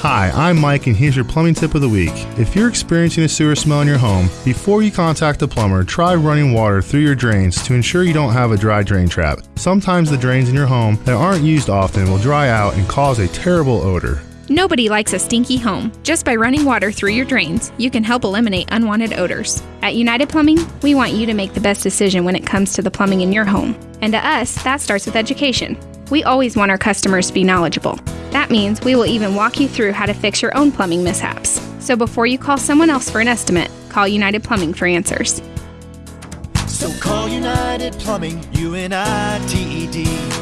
Hi, I'm Mike, and here's your plumbing tip of the week. If you're experiencing a sewer smell in your home, before you contact a plumber, try running water through your drains to ensure you don't have a dry drain trap. Sometimes the drains in your home that aren't used often will dry out and cause a terrible odor. Nobody likes a stinky home. Just by running water through your drains, you can help eliminate unwanted odors. At United Plumbing, we want you to make the best decision when it comes to the plumbing in your home. And to us, that starts with education. We always want our customers to be knowledgeable. That means we will even walk you through how to fix your own plumbing mishaps. So before you call someone else for an estimate, call United Plumbing for answers. So call United Plumbing, U N I T E D.